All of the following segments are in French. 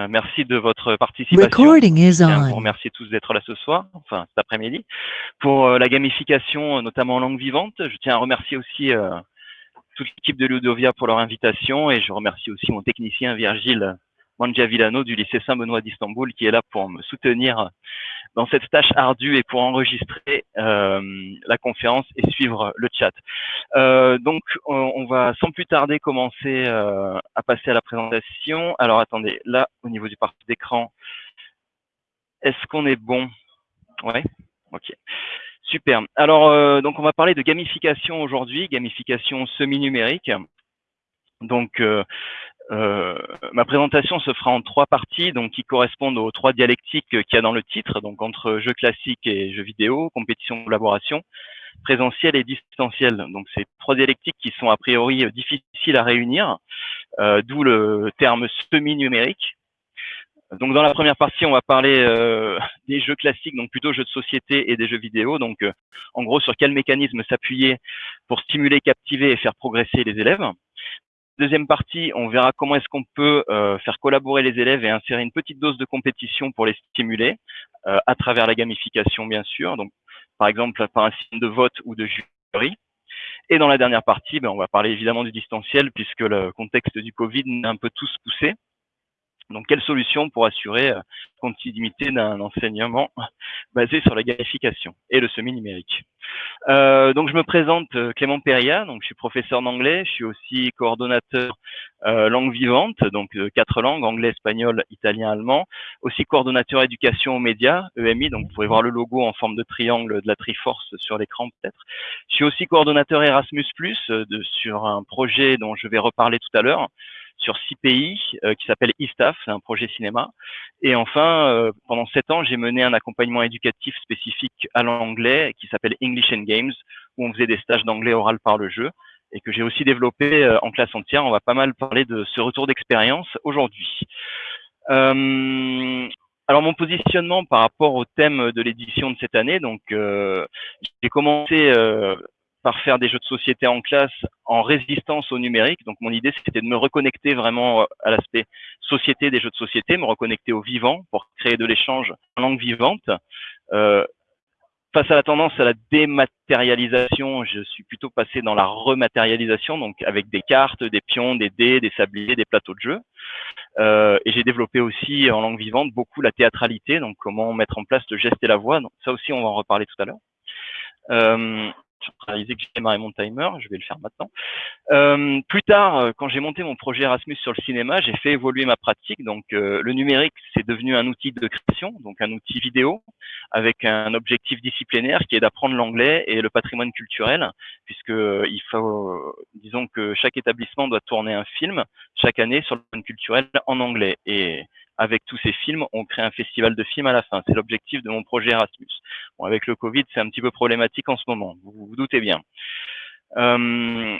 Euh, merci de votre participation. Tiens à vous on. remercier tous d'être là ce soir, enfin cet après-midi. Pour euh, la gamification, euh, notamment en langue vivante, je tiens à remercier aussi euh, toute l'équipe de Ludovia pour leur invitation et je remercie aussi mon technicien Virgile Mangiavillano du lycée Saint-Benoît d'Istanbul qui est là pour me soutenir dans cette tâche ardue et pour enregistrer euh, la conférence et suivre le chat. Euh, donc, on, va sans plus tarder commencer euh, à passer à la présentation. Alors, attendez, là, au niveau du parti d'écran, est-ce qu'on est bon? Ouais, ok. Super. Alors, euh, donc, on va parler de gamification aujourd'hui, gamification semi-numérique. Donc, euh, euh, ma présentation se fera en trois parties, donc qui correspondent aux trois dialectiques qu'il y a dans le titre, donc entre jeux classiques et jeux vidéo, compétition, collaboration, présentiel et distanciel. Donc c'est trois dialectiques qui sont a priori difficiles à réunir, euh, d'où le terme semi-numérique. Donc dans la première partie, on va parler euh, des jeux classiques, donc plutôt jeux de société et des jeux vidéo. Donc en gros, sur quel mécanisme s'appuyer pour stimuler, captiver et faire progresser les élèves. Deuxième partie, on verra comment est-ce qu'on peut euh, faire collaborer les élèves et insérer une petite dose de compétition pour les stimuler euh, à travers la gamification, bien sûr. Donc, par exemple, par un signe de vote ou de jury. Et dans la dernière partie, ben, on va parler évidemment du distanciel puisque le contexte du Covid nous a un peu tous poussés. Donc, quelle solution pour assurer euh, continuité d'un enseignement basé sur la gamification et le semi-numérique? Euh, Donc, je me présente euh, Clément Perria, donc je suis professeur d'anglais, je suis aussi coordonnateur euh, langue vivante, donc euh, quatre langues, anglais, espagnol, italien, allemand, aussi coordonnateur éducation aux médias, EMI, donc vous pourrez voir le logo en forme de triangle de la Triforce sur l'écran peut-être. Je suis aussi coordonnateur Erasmus+, euh, de, sur un projet dont je vais reparler tout à l'heure, sur six pays euh, qui s'appelle ISTAF, c'est un projet cinéma. Et enfin, euh, pendant sept ans, j'ai mené un accompagnement éducatif spécifique à l'anglais qui s'appelle English and Games, où on faisait des stages d'anglais oral par le jeu et que j'ai aussi développé euh, en classe entière. On va pas mal parler de ce retour d'expérience aujourd'hui. Alors mon positionnement par rapport au thème de l'édition de cette année, donc j'ai commencé par faire des jeux de société en classe en résistance au numérique. Donc mon idée c'était de me reconnecter vraiment à l'aspect société des jeux de société, me reconnecter au vivant pour créer de l'échange en langue vivante. Euh, face à la tendance à la dématérialisation, je suis plutôt passé dans la rematérialisation, donc avec des cartes, des pions, des dés, des sabliers, des plateaux de jeu. Euh, et j'ai développé aussi en langue vivante beaucoup la théâtralité, donc comment mettre en place le geste et la voix. Donc ça aussi, on va en reparler tout à l'heure. Euh, réalisé que j'ai démarré mon timer, je vais le faire maintenant. Euh, plus tard, euh, quand j'ai monté mon projet Erasmus sur le cinéma, j'ai fait évoluer ma pratique. Donc, euh, le numérique, c'est devenu un outil de création, donc un outil vidéo, avec un objectif disciplinaire qui est d'apprendre l'anglais et le patrimoine culturel, puisque il faut, disons que chaque établissement doit tourner un film chaque année sur le patrimoine culturel en anglais. Avec tous ces films, on crée un festival de films à la fin. C'est l'objectif de mon projet Erasmus. Bon, avec le Covid, c'est un petit peu problématique en ce moment, vous vous doutez bien. Euh,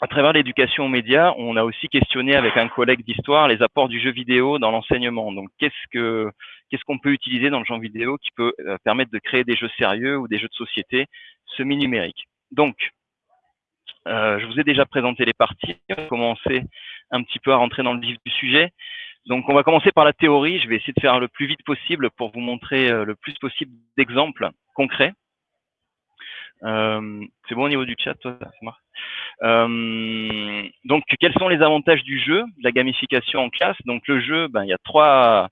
à travers l'éducation aux médias, on a aussi questionné avec un collègue d'histoire les apports du jeu vidéo dans l'enseignement. Donc, qu'est-ce que qu'est-ce qu'on peut utiliser dans le jeu vidéo qui peut euh, permettre de créer des jeux sérieux ou des jeux de société semi-numériques? Donc, euh, je vous ai déjà présenté les parties. On va commencer un petit peu à rentrer dans le vif du sujet. Donc, on va commencer par la théorie. Je vais essayer de faire le plus vite possible pour vous montrer euh, le plus possible d'exemples concrets. Euh, c'est bon au niveau du chat, toi, donc, quels sont les avantages du jeu, de la gamification en classe? Donc, le jeu, ben, il y a trois,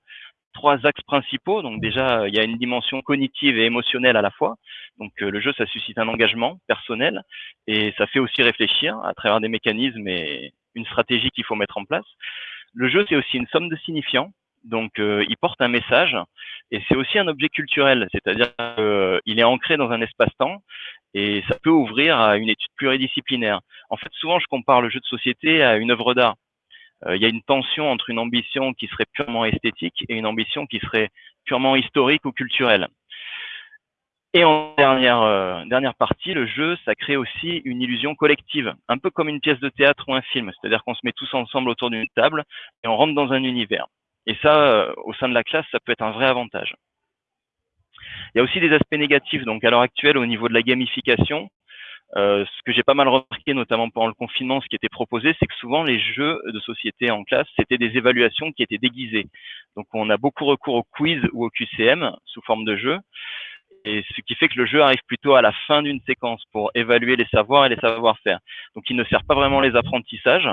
trois axes principaux. Donc, déjà, il y a une dimension cognitive et émotionnelle à la fois. Donc, euh, le jeu, ça suscite un engagement personnel et ça fait aussi réfléchir à travers des mécanismes et une stratégie qu'il faut mettre en place. Le jeu, c'est aussi une somme de signifiants. Donc, euh, il porte un message et c'est aussi un objet culturel, c'est-à-dire qu'il est ancré dans un espace-temps et ça peut ouvrir à une étude pluridisciplinaire. En fait, souvent, je compare le jeu de société à une œuvre d'art. Euh, il y a une tension entre une ambition qui serait purement esthétique et une ambition qui serait purement historique ou culturelle. Et en dernière, euh, dernière partie, le jeu, ça crée aussi une illusion collective, un peu comme une pièce de théâtre ou un film, c'est-à-dire qu'on se met tous ensemble autour d'une table et on rentre dans un univers. Et ça, euh, au sein de la classe, ça peut être un vrai avantage. Il y a aussi des aspects négatifs. Donc, à l'heure actuelle, au niveau de la gamification, euh, ce que j'ai pas mal remarqué, notamment pendant le confinement, ce qui était proposé, c'est que souvent les jeux de société en classe, c'était des évaluations qui étaient déguisées. Donc on a beaucoup recours au quiz ou au QCM sous forme de jeu, et ce qui fait que le jeu arrive plutôt à la fin d'une séquence pour évaluer les savoirs et les savoir-faire. Donc il ne sert pas vraiment les apprentissages,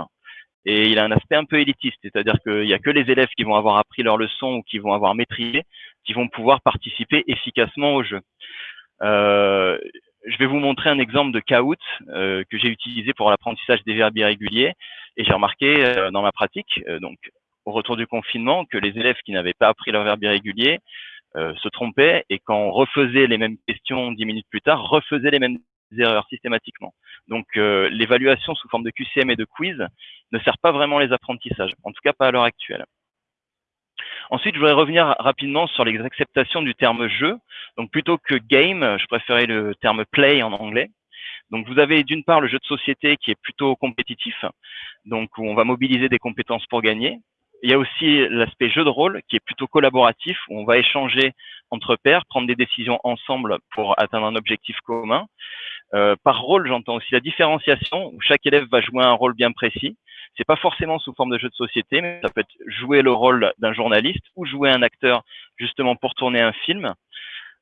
et il a un aspect un peu élitiste, c'est-à-dire qu'il n'y a que les élèves qui vont avoir appris leur leçon ou qui vont avoir maîtrisé, qui vont pouvoir participer efficacement au jeu. Euh, je vais vous montrer un exemple de Kahoot euh, que j'ai utilisé pour l'apprentissage des verbes irréguliers et j'ai remarqué euh, dans ma pratique, euh, donc au retour du confinement, que les élèves qui n'avaient pas appris leur verbe irrégulier se trompaient et quand on refaisait les mêmes questions dix minutes plus tard, refaisaient les mêmes erreurs systématiquement. Donc l'évaluation sous forme de QCM et de quiz ne sert pas vraiment les apprentissages, en tout cas pas à l'heure actuelle. Ensuite, je voudrais revenir rapidement sur les acceptations du terme jeu. Donc, plutôt que game, je préférais le terme play en anglais. Donc, vous avez d'une part le jeu de société qui est plutôt compétitif, donc où on va mobiliser des compétences pour gagner. Il y a aussi l'aspect jeu de rôle qui est plutôt collaboratif, où on va échanger entre pairs, prendre des décisions ensemble pour atteindre un objectif commun. Euh, par rôle, j'entends aussi la différenciation, où chaque élève va jouer un rôle bien précis. C'est pas forcément sous forme de jeu de société, mais ça peut être jouer le rôle d'un journaliste ou jouer un acteur justement pour tourner un film.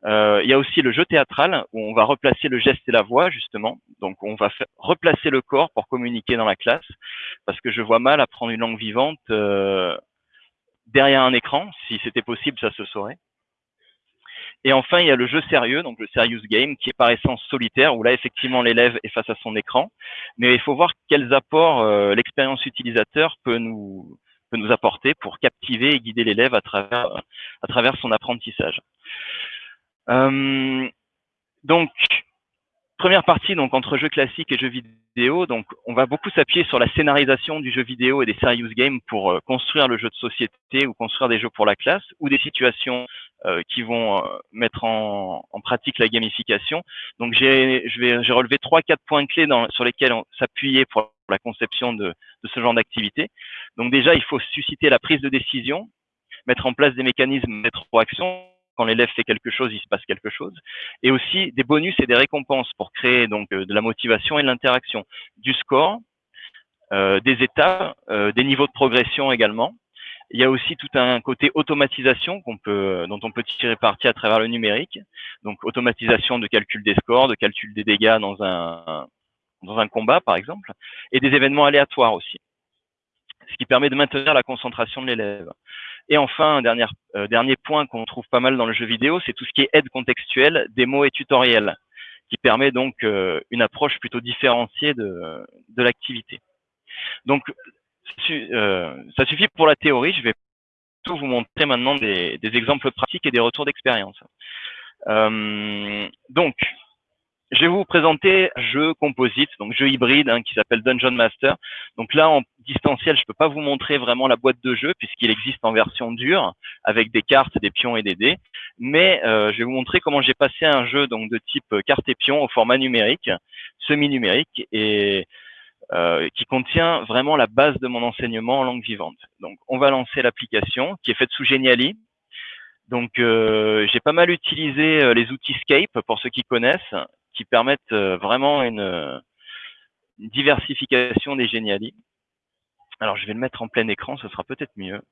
Euh, il y a aussi le jeu théâtral où on va replacer le geste et la voix justement. Donc on va replacer le corps pour communiquer dans la classe parce que je vois mal apprendre une langue vivante euh, derrière un écran. Si c'était possible, ça se saurait. Et enfin, il y a le jeu sérieux, donc le serious game, qui est par essence solitaire, où là, effectivement, l'élève est face à son écran. Mais il faut voir quels apports euh, l'expérience utilisateur peut nous, peut nous apporter pour captiver et guider l'élève à travers, à travers son apprentissage. Euh, donc, première partie, donc entre jeux classiques et jeux vidéo, donc on va beaucoup s'appuyer sur la scénarisation du jeu vidéo et des serious games pour euh, construire le jeu de société ou construire des jeux pour la classe ou des situations euh, qui vont euh, mettre en, pratique la gamification. Donc j'ai relevé trois quatre points clés sur lesquels s'appuyer pour la conception de, ce genre d'activité. Donc déjà, il faut susciter la prise de décision, mettre en place des mécanismes rétroaction. Quand l'élève fait quelque chose, il se passe quelque chose. Et aussi des bonus et des récompenses pour créer donc euh, de la motivation et de l'interaction. Du score, euh, des étapes, euh, des niveaux de progression également. Il y a aussi tout un côté automatisation dont on peut tirer parti à travers le numérique. Donc, automatisation de calcul des scores, de calcul des dégâts dans un, dans un combat, par exemple, et des événements aléatoires aussi. Ce qui permet de maintenir la concentration de l'élève. Et enfin, un dernier, euh, dernier point qu'on trouve pas mal dans le jeu vidéo, c'est tout ce qui est aide contextuelle, démo et tutoriel, qui permet donc euh, une approche plutôt différenciée de, de l'activité. Donc, euh, ça suffit pour la théorie. Je vais tout vous montrer maintenant des, exemples pratiques et des retours d'expérience. Euh, donc, je vais vous présenter un jeu composite, donc jeu hybride hein, qui s'appelle Dungeon Master. Donc là, en distanciel, je peux pas vous montrer vraiment la boîte de jeu puisqu'il existe en version dure avec des cartes, des pions et des dés. Mais euh, je vais vous montrer comment j'ai passé un jeu donc de type carte et pion au format numérique, semi-numérique. Et euh, qui contient vraiment la base de mon enseignement en langue vivante. Donc, on va lancer l'application qui est faite sous Geniali. Donc, euh, j'ai pas mal utilisé euh, les outils Scape pour ceux qui connaissent, qui permettent vraiment une, diversification des Geniali. Alors, je vais le mettre en plein écran, ce sera peut-être mieux.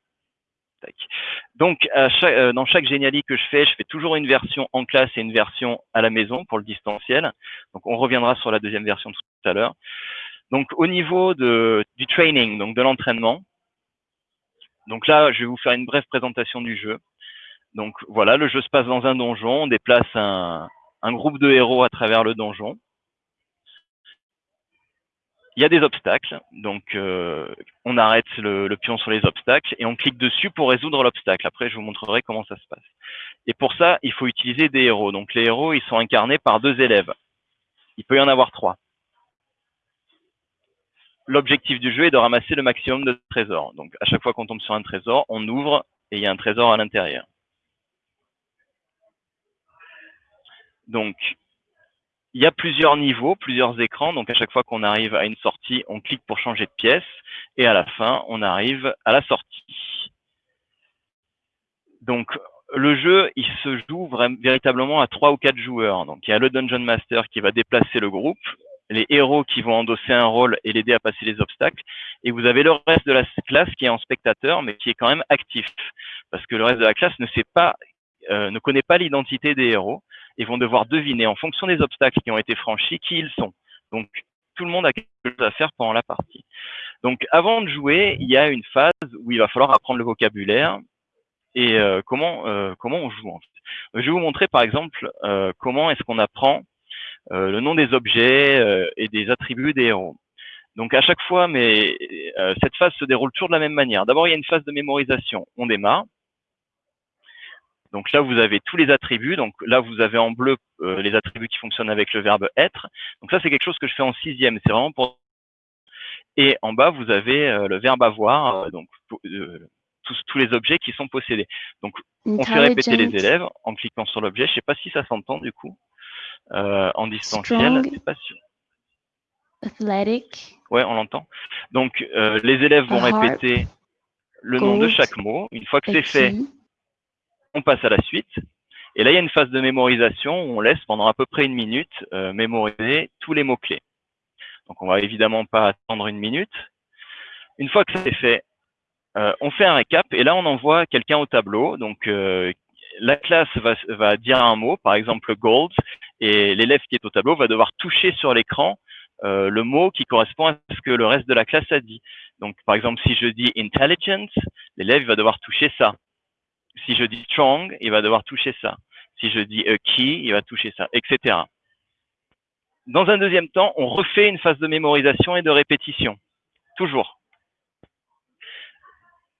Donc, dans chaque Geniali que je fais, je fais toujours une version en classe et une version à la maison pour le distanciel. Donc, on reviendra sur la deuxième version tout à l'heure. Donc au niveau du training, donc de l'entraînement, donc là, je vais vous faire une brève présentation du jeu. Donc voilà, le jeu se passe dans un donjon, on déplace un, un groupe de héros à travers le donjon. Il y a des obstacles, donc euh, on arrête le, le, pion sur les obstacles et on clique dessus pour résoudre l'obstacle. Après, je vous montrerai comment ça se passe. Et pour ça, il faut utiliser des héros. Donc les héros, ils sont incarnés par deux élèves. Il peut y en avoir trois l'objectif du jeu est de ramasser le maximum de trésors. Donc, à chaque fois qu'on tombe sur un trésor, on ouvre et il y a un trésor à l'intérieur. Donc, il y a plusieurs niveaux, plusieurs écrans. Donc, à chaque fois qu'on arrive à une sortie, on clique pour changer de pièce. Et à la fin, on arrive à la sortie. Donc, le jeu, il se joue véritablement à trois ou quatre joueurs. Donc, il y a le Dungeon Master qui va déplacer le groupe les héros qui vont endosser un rôle et l'aider à passer les obstacles. Et vous avez le reste de la classe qui est en spectateur, mais qui est quand même actif. Parce que le reste de la classe ne sait pas, euh, ne connaît pas l'identité des héros et vont devoir deviner en fonction des obstacles qui ont été franchis qui ils sont. Donc, tout le monde a quelque chose à faire pendant la partie. Donc, avant de jouer, il y a une phase où il va falloir apprendre le vocabulaire et euh, comment euh, comment on joue. En fait. Je vais vous montrer par exemple euh, comment est-ce qu'on apprend le nom des objets et des attributs des héros. Donc à chaque fois, mais cette phase se déroule toujours de la même manière. D'abord, il y a une phase de mémorisation. On démarre. Donc là, vous avez tous les attributs. Donc là, vous avez en bleu les attributs qui fonctionnent avec le verbe être. Donc ça, c'est quelque chose que je fais en sixième. C'est vraiment pour et en bas, vous avez euh, le verbe avoir, euh, donc euh, tous, tous, les objets qui sont possédés. Donc, on fait répéter les élèves en cliquant sur l'objet. Je ne sais pas si ça s'entend du coup en distanciel. Pas sûr. Athletic. Ouais, on l'entend. Donc, les élèves vont répéter le nom de chaque mot. Une fois que c'est fait, on passe à la suite. Et là, il y a une phase de mémorisation où on laisse pendant à peu près une minute mémoriser tous les mots-clés. Donc, on va évidemment pas attendre une minute. Une fois que c'est fait, euh, on fait un récap et là, on envoie quelqu'un au tableau. Donc, euh, la classe va, dire un mot, par exemple gold, et l'élève qui est au tableau va devoir toucher sur l'écran euh, le mot qui correspond à ce que le reste de la classe a dit. Donc, par exemple, si je dis intelligence, l'élève va devoir toucher ça. Si je dis strong, il va devoir toucher ça. Si je dis a key, il va toucher ça, etc. Dans un deuxième temps, on refait une phase de mémorisation et de répétition. Toujours.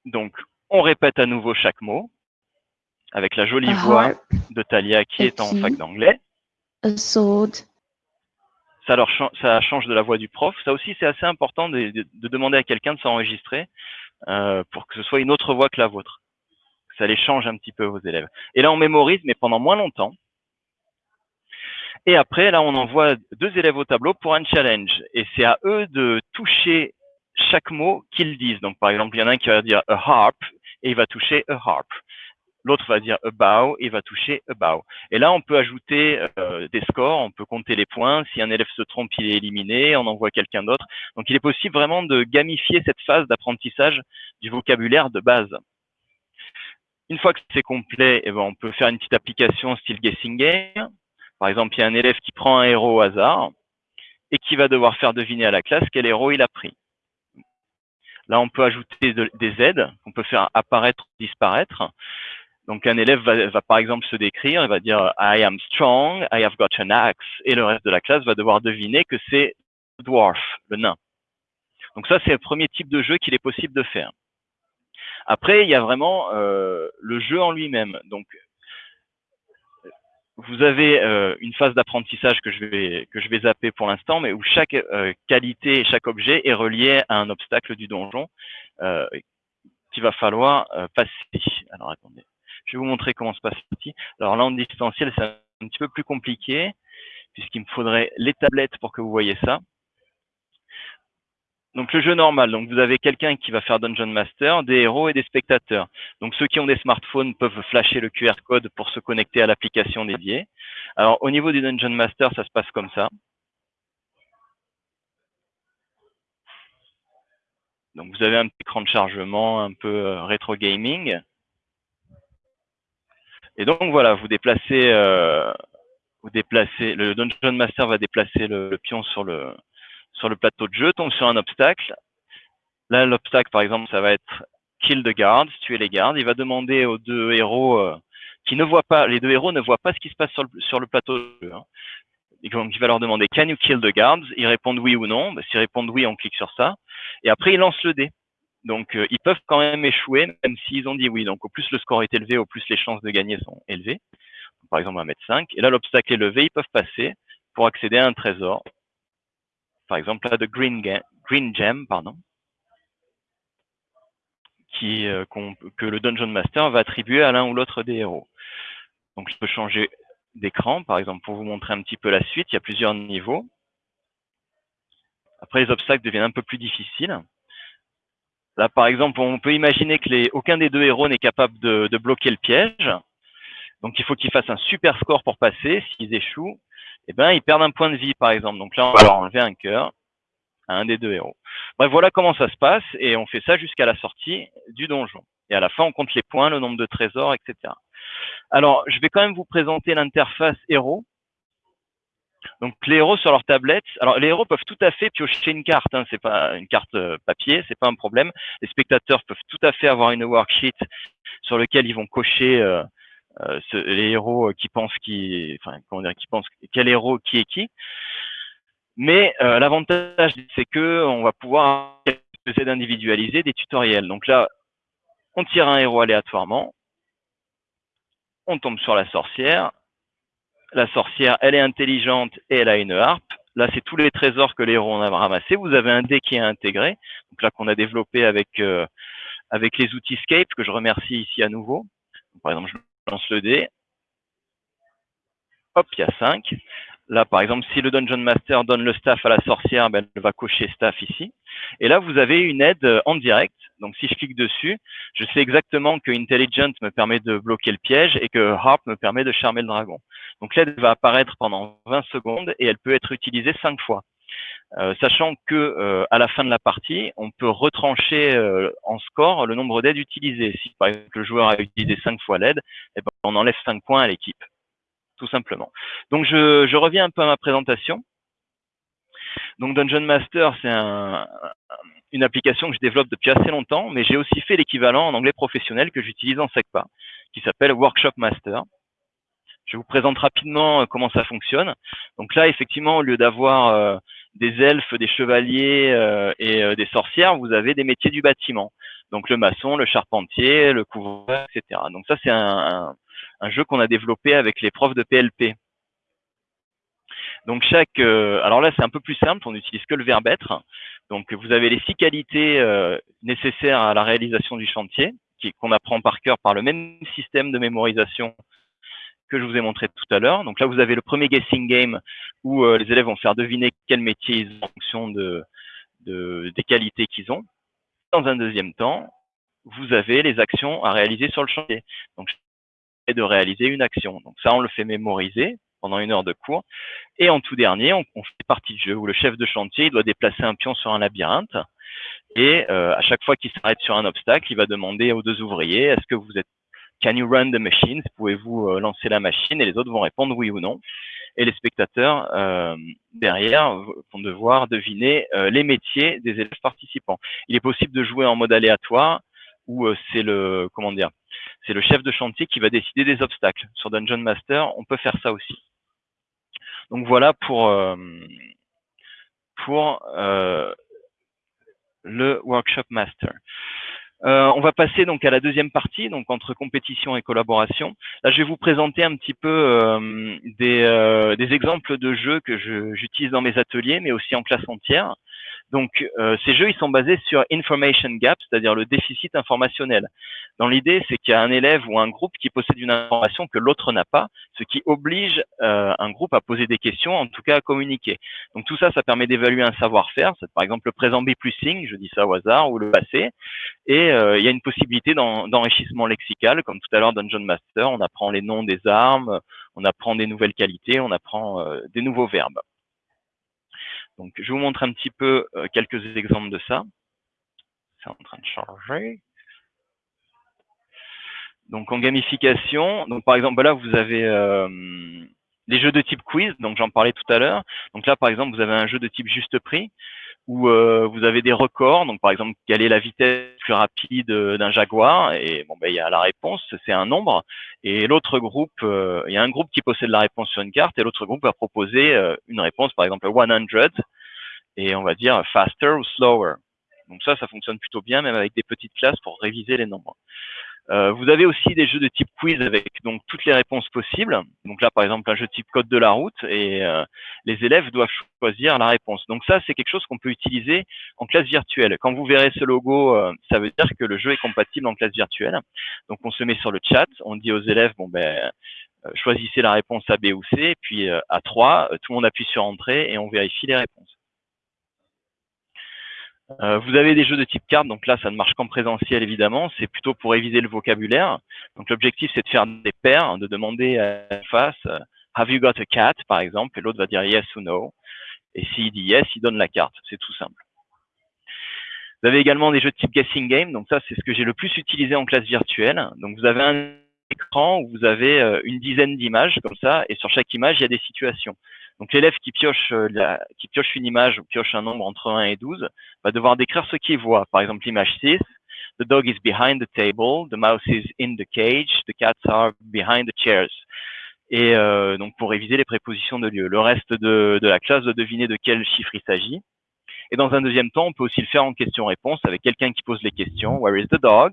Donc, on répète à nouveau chaque mot avec la jolie voix de Talia qui est en fac d'anglais. Ça, leur ça change de la voix du prof. Ça aussi, c'est assez important de, demander à quelqu'un de s'enregistrer euh, pour que ce soit une autre voix que la vôtre. Ça les change un petit peu, vos élèves. Et là, on mémorise, mais pendant moins longtemps. Et après, là, on envoie deux élèves au tableau pour un challenge. Et c'est à eux de toucher chaque mot qu'ils disent. Donc, par exemple, il y en a un qui va dire a harp et il va toucher a harp. L'autre va dire a bow et il va toucher a bow. Et là, on peut ajouter euh, des scores, on peut compter les points. Si un élève se trompe, il est éliminé, on envoie quelqu'un d'autre. Donc, il est possible vraiment de gamifier cette phase d'apprentissage du vocabulaire de base. Une fois que c'est complet, eh ben, on peut faire une petite application style guessing game. Par exemple, il y a un élève qui prend un héros au hasard et qui va devoir faire deviner à la classe quel héros il a pris. Là, on peut ajouter des aides qu'on peut faire apparaître ou disparaître. Donc, un élève va, par exemple se décrire, il va dire I am strong, I have got an axe, et le reste de la classe va devoir deviner que c'est le dwarf, le nain. Donc ça, c'est le premier type de jeu qu'il est possible de faire. Après, il y a vraiment euh, le jeu en lui-même. Donc, vous avez euh, une phase d'apprentissage que je vais que je vais zapper pour l'instant, mais où chaque euh, qualité chaque objet est relié à un obstacle du donjon euh, qu'il va falloir passer. Alors attendez, je vais vous montrer comment se passe ici. Alors là en distanciel, c'est un petit peu plus compliqué puisqu'il me faudrait les tablettes pour que vous voyez ça. Donc le jeu normal, donc vous avez quelqu'un qui va faire Dungeon Master, des héros et des spectateurs. Donc ceux qui ont des smartphones peuvent flasher le QR code pour se connecter à l'application dédiée. Alors au niveau du Dungeon Master, ça se passe comme ça. Donc vous avez un petit écran de chargement un peu euh, rétro gaming. Et donc voilà, vous déplacez, euh, vous déplacez, le Dungeon Master va déplacer le pion sur le, sur le plateau de jeu, tombe sur un obstacle. Là, l'obstacle, par exemple, ça va être kill the guards, tuer les gardes. Il va demander aux deux héros euh, qui ne voient pas, les deux héros ne voient pas ce qui se passe sur le, plateau de jeu. Hein. il va leur demander can you kill the guards? Ils répondent oui ou non. Bah, S'ils répondent oui, on clique sur ça. Et après, ils lancent le dé. Donc, euh, ils peuvent quand même échouer, même s'ils ont dit oui. Donc, au plus le score est élevé, au plus les chances de gagner sont élevées. par exemple, un mètre 5. Et là, l'obstacle est levé, ils peuvent passer pour accéder à un trésor par exemple là de Green, Gem, pardon, euh, que le Dungeon Master va attribuer à l'un ou l'autre des héros. Donc je peux changer d'écran, par exemple, pour vous montrer un petit peu la suite. Il y a plusieurs niveaux. Après, les obstacles deviennent un peu plus difficiles. Là, par exemple, on peut imaginer que aucun des deux héros n'est capable de, bloquer le piège. Donc, il faut qu'ils fassent un super score pour passer. S'ils échouent, eh ben, ils perdent un point de vie, par exemple. Donc là, on va leur enlever un cœur à un des deux héros. Bref, voilà comment ça se passe, et on fait ça jusqu'à la sortie du donjon. Et à la fin, on compte les points, le nombre de trésors, etc. Alors, je vais quand même vous présenter l'interface héros. Donc les héros sur leur tablette, alors les héros peuvent tout à fait piocher une carte, hein, c'est pas une carte euh, papier, c'est pas un problème. Les spectateurs peuvent tout à fait avoir une worksheet sur lequel ils vont cocher euh, euh, les héros qui pensent qui, enfin comment dire, qui pensent quel héros qui est qui. Mais l'avantage c'est que on va pouvoir essayer d'individualiser des tutoriels. Donc là, on tire un héros aléatoirement, on tombe sur la sorcière, la sorcière, elle est intelligente et elle a une harpe. Là, c'est tous les trésors que les héros ont ramassés. Vous avez un dé qui est intégré, donc là qu'on a développé avec euh, avec les outils Scape, que je remercie ici à nouveau. par exemple, je lance le dé. Hop, il y a 5. Là, par exemple, si le Dungeon Master donne le staff à la sorcière, ben, elle va cocher staff ici. Et là, vous avez une aide en direct. Donc, si je clique dessus, je sais exactement que Intelligent me permet de bloquer le piège et que Harp me permet de charmer le dragon. Donc, l'aide va apparaître pendant 20 secondes et elle peut être utilisée 5 fois. Euh, sachant que euh, à la fin de la partie, on peut retrancher en score le nombre d'aides utilisées. Si par exemple le joueur a utilisé 5 fois l'aide, eh ben, on enlève 5 points à l'équipe tout simplement. Donc je, reviens un peu à ma présentation. Donc Dungeon Master, c'est une application que je développe depuis assez longtemps, mais j'ai aussi fait l'équivalent en anglais professionnel que j'utilise en SECPA, qui s'appelle Workshop Master. Je vous présente rapidement euh, comment ça fonctionne. Donc là, effectivement, au lieu d'avoir euh, des elfes, des chevaliers euh, et des sorcières, vous avez des métiers du bâtiment. Donc le maçon, le charpentier, le couvreur, etc. Donc ça, c'est un, un jeu qu'on a développé avec les profs de PLP. Donc chaque, euh, alors là c'est un peu plus simple, on n'utilise que le verbe être. Donc vous avez les six qualités euh, nécessaires à la réalisation du chantier, qu'on apprend par cœur par le même système de mémorisation que je vous ai montré tout à l'heure. Donc là vous avez le premier guessing game où euh, les élèves vont faire deviner quel métier ils ont en fonction de, de des qualités qu'ils ont. Dans un deuxième temps, vous avez les actions à réaliser sur le chantier. Donc de réaliser une action. Donc ça, on le fait mémoriser pendant une heure de cours. Et en tout dernier, on, fait partie de jeu où le chef de chantier doit déplacer un pion sur un labyrinthe. Et euh, à chaque fois qu'il s'arrête sur un obstacle, il va demander aux deux ouvriers, est-ce que vous êtes Can you run the machine? Pouvez-vous euh, lancer la machine? Et les autres vont répondre oui ou non. Et les spectateurs euh, derrière vont devoir deviner les métiers des élèves participants. Il est possible de jouer en mode aléatoire où c'est le comment dire c'est le chef de chantier qui va décider des obstacles. Sur Dungeon Master, on peut faire ça aussi. Donc voilà pour, euh, pour euh, le Workshop Master. Euh, on va passer donc à la deuxième partie, donc entre compétition et collaboration. Là, je vais vous présenter un petit peu des, des, exemples de jeux que j'utilise dans mes ateliers, mais aussi en classe entière. Donc, euh, ces jeux, ils sont basés sur information gap, c'est-à-dire le déficit informationnel. Dans l'idée, c'est qu'il y a un élève ou un groupe qui possède une information que l'autre n'a pas, ce qui oblige euh, un groupe à poser des questions, en tout cas à communiquer. Donc, tout ça, ça permet d'évaluer un savoir-faire. C'est par exemple le présent B plus je dis ça au hasard, ou le passé. Et euh, il y a une possibilité d'enrichissement lexical, comme tout à l'heure Dungeon Master, on apprend les noms des armes, on apprend des nouvelles qualités, on apprend des nouveaux verbes. Donc, je vous montre un petit peu euh, quelques exemples de ça. C'est en train de. Donc, en gamification, donc par exemple, là, vous avez euh, les jeux de type quiz, donc j'en parlais tout à l'heure. Donc là, par exemple, vous avez un jeu de type juste prix où euh, vous avez des records. Donc, par exemple, quelle est la vitesse plus rapide d'un jaguar? Et bon, ben, il y a la réponse, c'est un nombre. Et l'autre groupe, euh, il y a un groupe qui possède la réponse sur une carte et l'autre groupe va proposer euh, une réponse, par exemple 100, et on va dire faster ou slower. Donc ça, ça fonctionne plutôt bien, même avec des petites classes pour réviser les nombres. Euh, vous avez aussi des jeux de type quiz avec donc toutes les réponses possibles. Donc là, par exemple, un jeu type code de la route et euh, les élèves doivent choisir la réponse. Donc ça, c'est quelque chose qu'on peut utiliser en classe virtuelle. Quand vous verrez ce logo, euh, ça veut dire que le jeu est compatible en classe virtuelle. Donc on se met sur le chat, on dit aux élèves, bon ben choisissez la réponse A, B ou C, puis à 3, tout le monde appuie sur Entrée et on vérifie les réponses. Euh, vous avez des jeux de type carte, donc là, ça ne marche qu'en présentiel, évidemment. C'est plutôt pour réviser le vocabulaire. Donc l'objectif, c'est de faire des paires, de demander à la face, euh, Have you got a cat, par exemple, et l'autre va dire yes ou no. Et s'il dit yes, il donne la carte. C'est tout simple. Vous avez également des jeux de type guessing game. Donc ça, c'est ce que j'ai le plus utilisé en classe virtuelle. Donc vous avez un écran où vous avez euh, une dizaine d'images comme ça, et sur chaque image, il y a des situations. Donc l'élève qui pioche euh, qui pioche une image ou pioche un nombre entre 1 et 12 va devoir décrire ce qu'il voit. Par exemple, l'image 6, the dog is behind the table, the mouse is in the cage, the cats are behind the chairs et euh, donc pour réviser les prépositions de lieu. Le reste de, de la classe doit deviner de quel chiffre il s'agit. Et dans un deuxième temps, on peut aussi le faire en question-réponse avec quelqu'un qui pose les questions. Where is the dog?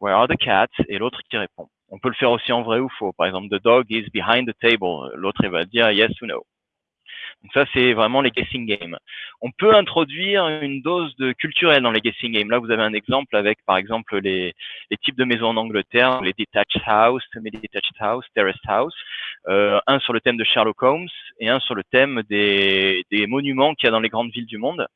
Where are the cats? Et l'autre qui répond. On peut le faire aussi en vrai ou faux. Par exemple, the dog is behind the table. L'autre, il va dire yes ou no. Donc ça, c'est vraiment les guessing games. On peut introduire une dose de culturel dans les guessing games. Là, vous avez un exemple avec, par exemple, les, types de maisons en Angleterre, les detached house, semi-detached house, terraced house. Euh, un sur le thème de Sherlock Holmes et un sur le thème des, monuments qu'il y a dans les grandes villes du monde.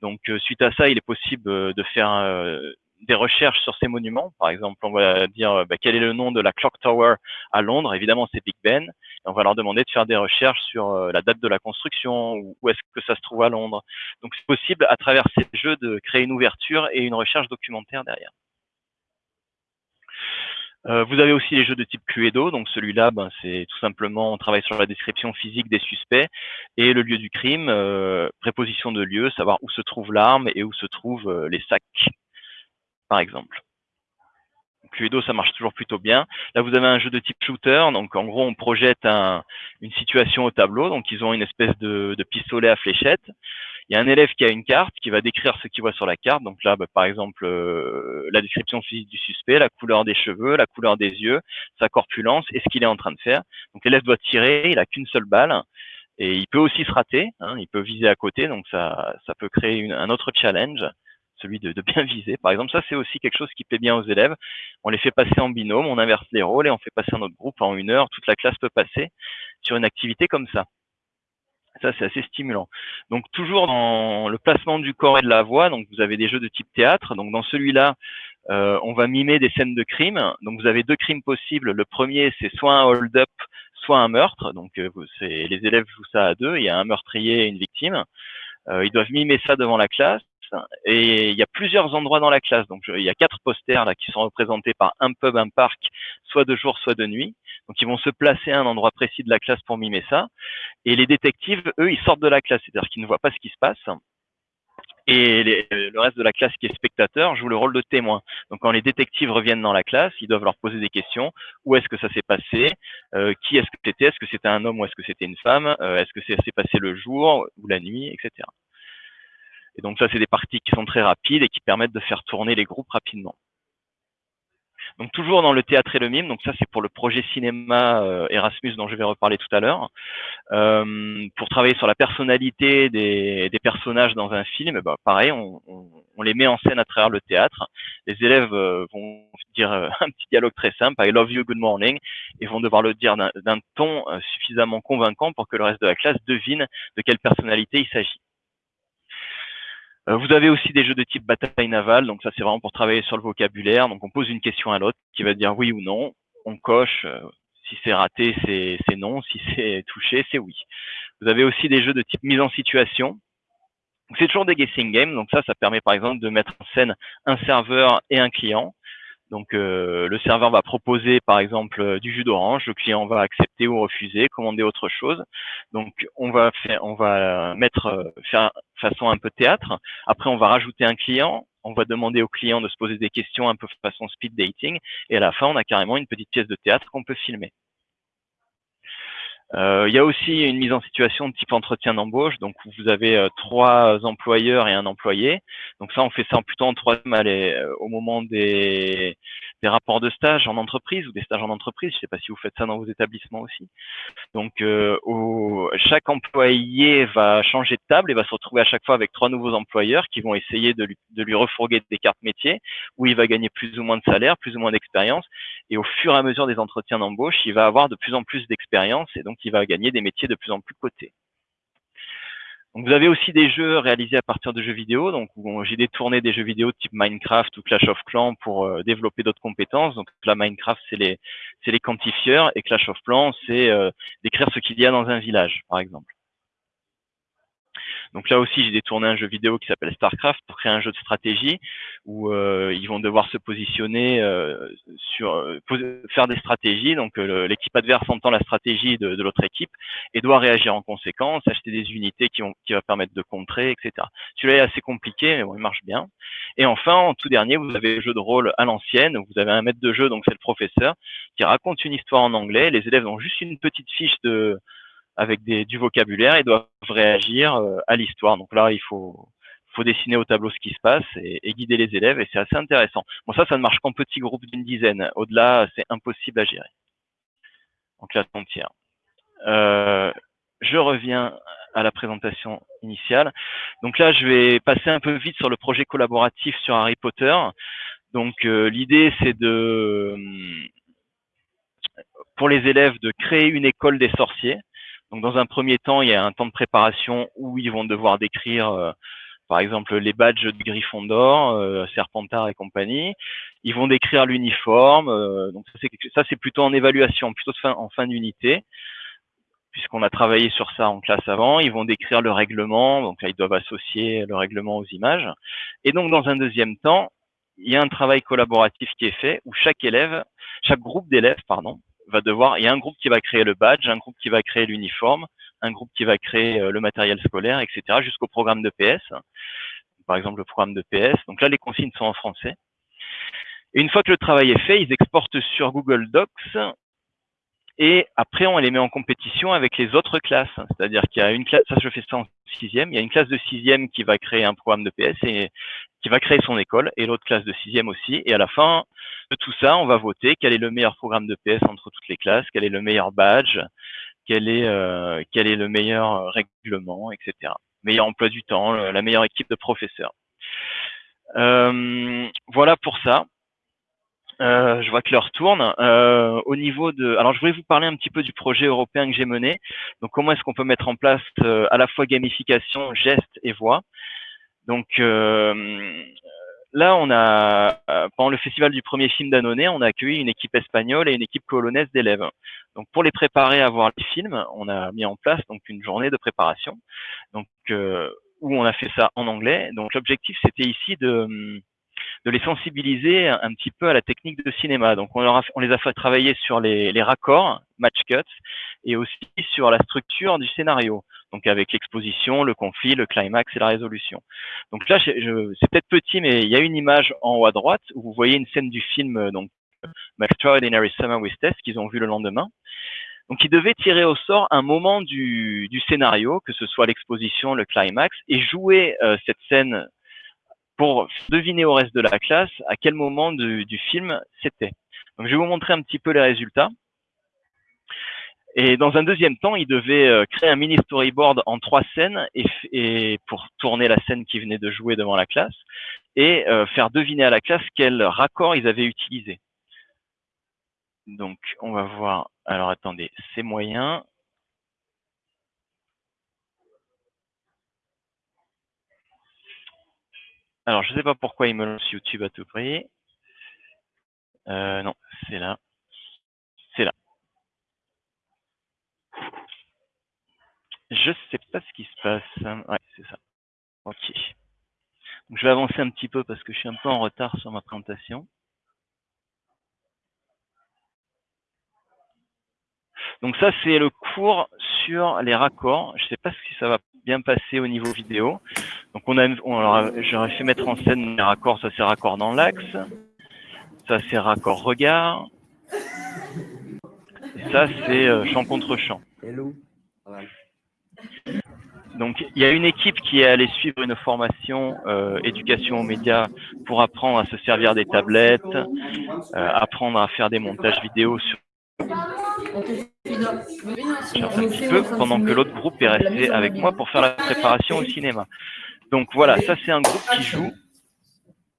Donc, euh, suite à ça, il est possible euh, de faire des recherches sur ces monuments. Par exemple, on va dire bah, quel est le nom de la Clock Tower à Londres. Évidemment, c'est Big Ben. On va leur demander de faire des recherches sur euh, la date de la construction, ou où est-ce que ça se trouve à Londres. Donc, c'est possible à travers ces jeux de créer une ouverture et une recherche documentaire derrière. Euh, vous avez aussi les jeux de type Cluedo, donc celui-là, ben, c'est tout simplement, on travaille sur la description physique des suspects et le lieu du crime, euh, préposition de lieu, savoir où se trouve l'arme et où se trouvent les sacs par exemple. Cluedo, ça marche toujours plutôt bien. Là, vous avez un jeu de type shooter. Donc, en gros, on projette une situation au tableau. Donc, ils ont une espèce de, pistolet à fléchette. Il y a un élève qui a une carte, qui va décrire ce qu'il voit sur la carte. Donc là, bah, par exemple, euh, la description physique du suspect, la couleur des cheveux, la couleur des yeux, sa corpulence et ce qu'il est en train de faire. Donc l'élève doit tirer, il a qu'une seule balle. Et il peut aussi se rater, hein. il peut viser à côté, donc ça, ça peut créer un autre challenge celui de, bien viser. Par exemple, ça c'est aussi quelque chose qui plaît bien aux élèves. On les fait passer en binôme, on inverse les rôles et on fait passer un autre groupe en une heure. Toute la classe peut passer sur une activité comme ça. Ça, c'est assez stimulant. Donc, toujours dans le placement du corps et de la voix, donc vous avez des jeux de type théâtre. Donc, dans celui-là, euh, on va mimer des scènes de crime. Donc, vous avez deux crimes possibles. Le premier, c'est soit un hold-up, soit un meurtre. Donc, euh, les élèves jouent ça à deux. Il y a un meurtrier et une victime. Euh, ils doivent mimer ça devant la classe et il y a plusieurs endroits dans la classe. Donc il y a quatre posters là qui sont représentés par un pub, un parc, soit de jour, soit de nuit. Donc ils vont se placer à un endroit précis de la classe pour mimer ça. Et les détectives, eux, ils sortent de la classe, c'est-à-dire qu'ils ne voient pas ce qui se passe. Et le reste de la classe qui est spectateur joue le rôle de témoin. Donc quand les détectives reviennent dans la classe, ils doivent leur poser des questions. Où est-ce que ça s'est passé? Euh, Qui est-ce que c'était? Est-ce que c'était un homme ou est-ce que c'était une femme? Euh, Est-ce que ça s'est passé le jour ou la nuit, etc. Et donc ça, c'est des parties qui sont très rapides et qui permettent de faire tourner les groupes rapidement. Donc toujours dans le théâtre et le mime, donc ça c'est pour le projet cinéma euh, Erasmus dont je vais reparler tout à l'heure. Euh, pour travailler sur la personnalité des, personnages dans un film, bah, pareil, on, les met en scène à travers le théâtre. Les élèves euh, vont dire un petit dialogue très simple, I love you, good morning, et vont devoir le dire d'un ton suffisamment convaincant pour que le reste de la classe devine de quelle personnalité il s'agit. Euh, vous avez aussi des jeux de type bataille navale, donc ça c'est vraiment pour travailler sur le vocabulaire. Donc on pose une question à l'autre qui va dire oui ou non. On coche. Euh, si c'est raté, c'est non. Si c'est touché, c'est oui. Vous avez aussi des jeux de type mise en situation. C'est toujours des guessing games, donc ça, ça permet par exemple de mettre en scène un serveur et un client. Donc euh, le serveur va proposer par exemple euh, du jus d'orange, le client va accepter ou refuser, commander autre chose. Donc on va faire, on va mettre euh, faire façon un peu théâtre. Après on va rajouter un client, on va demander au client de se poser des questions un peu façon speed dating, et à la fin on a carrément une petite pièce de théâtre qu'on peut filmer. Euh, il y a aussi une mise en situation de type entretien d'embauche. Donc, vous avez euh, trois employeurs et un employé. Donc, ça, on fait ça plutôt en troisième euh, au moment des, des rapports de stage en entreprise ou des stages en entreprise. Je ne sais pas si vous faites ça dans vos établissements aussi. Donc, au, chaque employé va changer de table et va se retrouver à chaque fois avec trois nouveaux employeurs qui vont essayer de lui, de lui refourguer des cartes métiers où il va gagner plus ou moins de salaire, plus ou moins d'expérience. Et au fur et à mesure des entretiens d'embauche, il va avoir de plus en plus d'expérience et donc il va gagner des métiers de plus en plus cotés. Donc vous avez aussi des jeux réalisés à partir de jeux vidéo. Donc j'ai détourné des jeux vidéo type Minecraft ou Clash of Clans pour euh, développer d'autres compétences. Donc là Minecraft c'est les c'est les quantifieurs et Clash of Clans c'est euh, décrire ce qu'il y a dans un village par exemple. Donc là aussi, j'ai détourné un jeu vidéo qui s'appelle StarCraft pour créer un jeu de stratégie où euh, ils vont devoir se positionner euh, sur euh, faire des stratégies. Donc l'équipe adverse entend la stratégie de, de l'autre équipe et doit réagir en conséquence, acheter des unités qui, vont, qui va permettre de contrer, etc. Celui-là est assez compliqué, mais bon, il marche bien. Et enfin, en tout dernier, vous avez le jeu de rôle à l'ancienne. Vous avez un maître de jeu, donc c'est le professeur, qui raconte une histoire en anglais. Les élèves ont juste une petite fiche de avec des, du vocabulaire et doivent réagir euh, à l'histoire. Donc là, il faut, faut dessiner au tableau ce qui se passe et, guider les élèves et c'est assez intéressant. Bon, ça, ça ne marche qu'en petits groupes d'une dizaine. Au-delà, c'est impossible à gérer en classe entière. Euh, je reviens à la présentation initiale. Donc là, je vais passer un peu vite sur le projet collaboratif sur Harry Potter. Donc euh, l'idée, c'est de, pour les élèves, de créer une école des sorciers. Donc, dans un premier temps, il y a un temps de préparation où ils vont devoir décrire, euh, par exemple, les badges de Gryffondor, euh, Serpentard et compagnie. Ils vont décrire l'uniforme. Euh, donc, ça, c'est plutôt en évaluation, plutôt en fin d'unité, puisqu'on a travaillé sur ça en classe avant. Ils vont décrire le règlement. Donc, là, ils doivent associer le règlement aux images. Et donc, dans un deuxième temps, il y a un travail collaboratif qui est fait où chaque élève, chaque groupe d'élèves, pardon, il y a un groupe qui va créer le badge, un groupe qui va créer l'uniforme, un groupe qui va créer euh, le matériel scolaire, etc., jusqu'au programme de PS. Par exemple, le programme de PS. Donc là, les consignes sont en français. Et une fois que le travail est fait, ils exportent sur Google Docs et après, on les met en compétition avec les autres classes. C'est-à-dire qu'il y a une classe, ça je fais ça en sixième, il y a une classe de sixième qui va créer un programme de PS et qui va créer son école et l'autre classe de sixième aussi. Et à la fin de tout ça, on va voter quel est le meilleur programme de PS entre toutes les classes, quel est le meilleur badge, quel est, euh, le meilleur règlement, etc. Meilleur emploi du temps, la meilleure équipe de professeurs. Euh, voilà pour ça. Euh, je vois que l'heure tourne. Euh, au niveau de, alors je voulais vous parler un petit peu du projet européen que j'ai mené. Donc comment est-ce qu'on peut mettre en place euh, à la fois gamification, gestes et voix? Donc euh, là, on a pendant le festival du premier film d'Annonay, on a accueilli une équipe espagnole et une équipe polonaise d'élèves. Donc pour les préparer à voir les films, on a mis en place donc une journée de préparation. Donc où on a fait ça en anglais. Donc l'objectif c'était ici de de les sensibiliser un, petit peu à la technique de cinéma. Donc on, les a fait travailler sur les, raccords, match cuts, et aussi sur la structure du scénario. Donc avec l'exposition, le conflit, le climax et la résolution. Donc là, c'est peut-être petit, mais il y a une image en haut à droite où vous voyez une scène du film euh, donc Extraordinary Summer with Tess qu'ils ont vu le lendemain. Donc, ils devaient tirer au sort un moment du, du scénario, que ce soit l'exposition, le climax, et jouer euh, cette scène pour deviner au reste de la classe à quel moment du film c'était. Je vais vous montrer un petit peu les résultats. Et dans un deuxième temps, il devait euh, créer un mini storyboard en trois scènes et, pour tourner la scène qui venait de jouer devant la classe et euh, faire deviner à la classe quel raccord ils avaient utilisé. Donc on va voir. Alors attendez, c'est moyen. Alors, je ne sais pas pourquoi il me lance YouTube à tout prix. Euh, non, c'est là. C'est là. Je sais pas ce qui se passe. Ouais, c'est ça. Ok. Donc, je vais avancer un petit peu parce que je suis un peu en retard sur ma présentation. Donc ça, c'est le cours sur les raccords. Je ne sais pas si ça va bien passer au niveau vidéo. Donc on a, on, j'aurais fait mettre en scène les raccords, ça c'est raccord dans l'axe, ça c'est raccord regard, et ça c'est euh, champ contre champ. Donc il y a une équipe qui est allée suivre une formation euh, éducation aux médias pour apprendre à se servir des tablettes, euh, apprendre à faire des montages vidéo sur un petit peu pendant que l'autre groupe est resté avec moi pour faire la préparation au cinéma. Donc voilà, ça c'est un groupe qui joue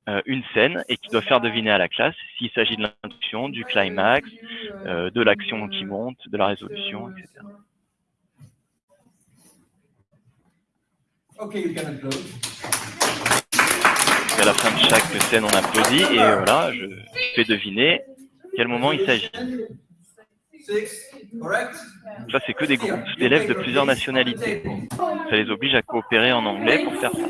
euh, une scène et qui doit faire deviner à la classe s'il s'agit de l'introduction, du climax, euh, de l'action qui monte, de la résolution, etc. À la fin de chaque scène, on applaudit et voilà, je fais deviner quel moment il s'agit. Ça, c'est que des groupes d'élèves de plusieurs nationalités. Ça les oblige à coopérer en anglais pour faire ça.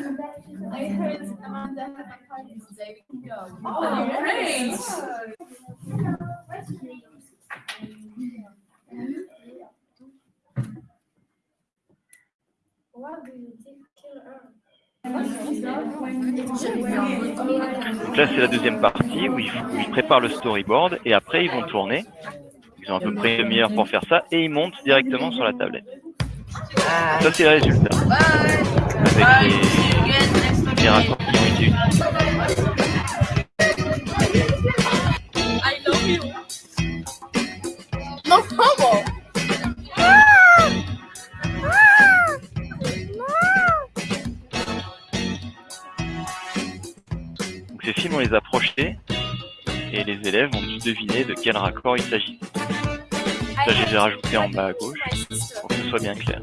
Donc là, c'est la deuxième partie où ils, préparent le storyboard et après, ils vont tourner. Ils ont à peu près une demi-heure pour faire ça et ils montent directement sur la tablette. Ça, c'est le résultat. Avec les, les raccords qui ont été utilisés. ces films, on les a projetés et les élèves ont dû deviner de quel raccord il s'agit. Ça, j'ai rajouté en bas à gauche pour que ce soit bien clair.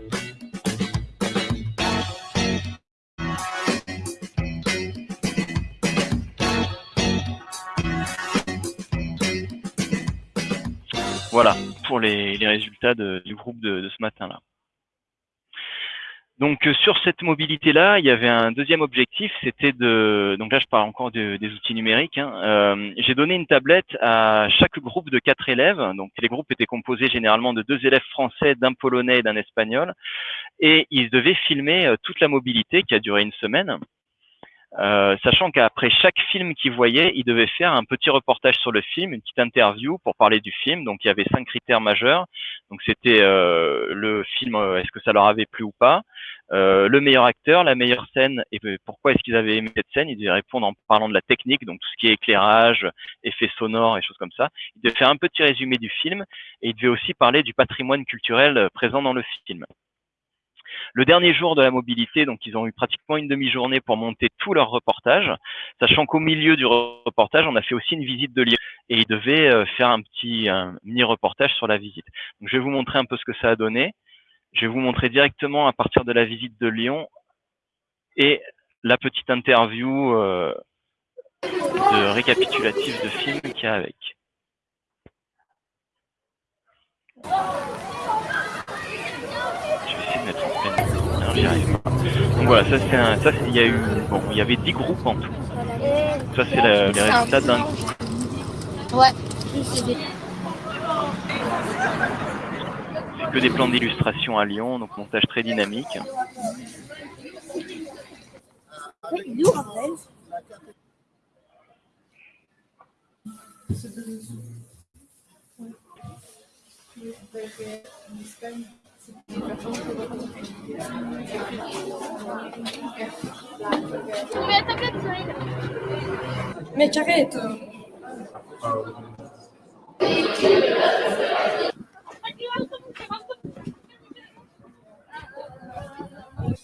Voilà pour les, résultats du groupe de ce matin-là. Donc euh, sur cette mobilité-là, il y avait un deuxième objectif, c'était de, donc là je parle encore des outils numériques, hein. euh, j'ai donné une tablette à chaque groupe de quatre élèves, donc les groupes étaient composés généralement de deux élèves français, d'un polonais et d'un espagnol, et ils devaient filmer euh, toute la mobilité qui a duré une semaine. Euh, sachant qu'après chaque film qu'ils voyaient, ils devaient faire un petit reportage sur le film, une petite interview pour parler du film. Donc il y avait cinq critères majeurs. Donc c'était euh, le film, euh, est-ce que ça leur avait plu ou pas, le meilleur acteur, la meilleure scène et pourquoi est-ce qu'ils avaient aimé cette scène? Ils devaient répondre en parlant de la technique, donc tout ce qui est éclairage, effets sonores et choses comme ça. Ils devaient faire un petit résumé du film et ils devaient aussi parler du patrimoine culturel présent dans le film. Le dernier jour de la mobilité, donc ils ont eu pratiquement une demi-journée pour monter tout leur reportage, sachant qu'au milieu du reportage, on a fait aussi une visite de Lyon et ils devaient euh, faire un petit mini-reportage sur la visite. Je vais vous montrer un peu ce que ça a donné. Je vais vous montrer directement à partir de la visite de Lyon et la petite interview euh, de récapitulatif de film qu'il y a avec. Donc voilà, ça c'est un, ça il y a eu, bon, il y avait 10 groupes en tout. Ça c'est le, les résultats d'un groupe. Ouais. C'est que des plans d'illustration à Lyon, donc montage très dynamique. Mais arrête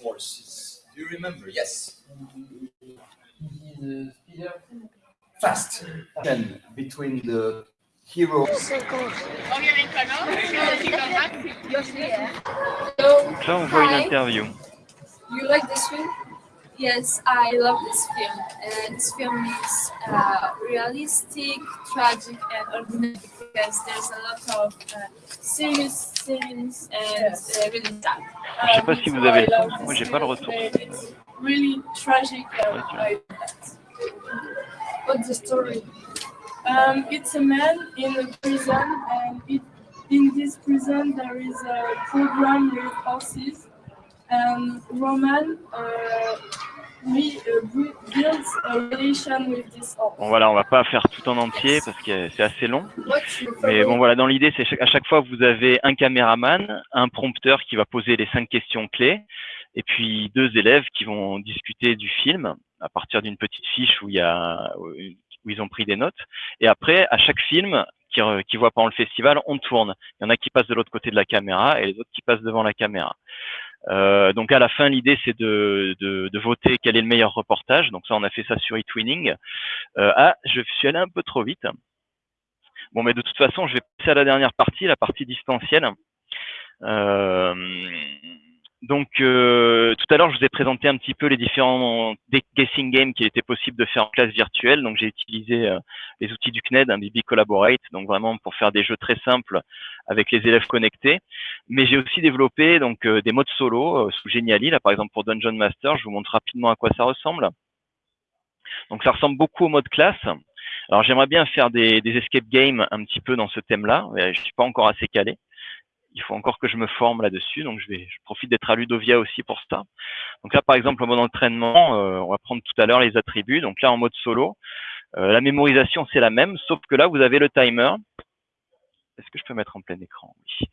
Horses. Euh, Do you remember? Yes. Fast. Between the hero. Donc là, on voit une interview. You like this film? Yes, I love this film. Uh, this film is uh, realistic, tragic, and ordinary because there's a lot of uh, serious scenes and uh, really sad. Je sais pas si vous avez le son, moi j'ai pas le retour. It's really tragic and I that. What's the story? Um, it's a man in a prison, and it, in this prison there is a program with horses. And Roman uh, we, uh, builds a relation with this horse. Bon voilà, on va pas faire tout en entier parce que c'est assez long. Mais bon voilà, dans l'idée, c'est à chaque fois vous avez un caméraman, un prompteur qui va poser les cinq questions clés, et puis deux élèves qui vont discuter du film à partir d'une petite fiche où il y a où ils ont pris des notes. Et après, à chaque film qu'ils qui voient pendant le festival, on tourne. Il y en a qui passent de l'autre côté de la caméra et les autres qui passent devant la caméra. Euh, donc à la fin, l'idée c'est de, de, de, voter quel est le meilleur reportage. Donc ça, on a fait ça sur eTwinning. Euh, ah, je suis allé un peu trop vite. Bon, mais de toute façon, je vais passer à la dernière partie, la partie distancielle. Euh, donc, euh, tout à l'heure, je vous ai présenté un petit peu les différents guessing games qu'il était possible de faire en classe virtuelle. Donc, j'ai utilisé euh, les outils du CNED, un BB Collaborate, donc vraiment pour faire des jeux très simples avec les élèves connectés. Mais j'ai aussi développé donc euh, des modes solo sous Geniali. Là, par exemple, pour Dungeon Master, je vous montre rapidement à quoi ça ressemble. Donc, ça ressemble beaucoup au mode classe. Alors, j'aimerais bien faire des, des escape games un petit peu dans ce thème-là. Je suis pas encore assez calé il faut encore que je me forme là-dessus. Donc, je vais, je profite d'être à Ludovia aussi pour ça. Donc là, par exemple, en mode entraînement, euh, on va prendre tout à l'heure les attributs. Donc là, en mode solo, euh, la mémorisation, c'est la même, sauf que là, vous avez le timer. Est-ce que je peux mettre en plein écran? Oui.